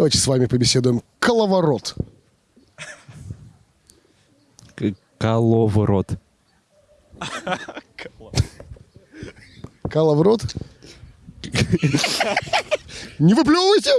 Давайте с вами побеседуем. Коловорот. Коловорот. Коловорот. Не выплевывайте!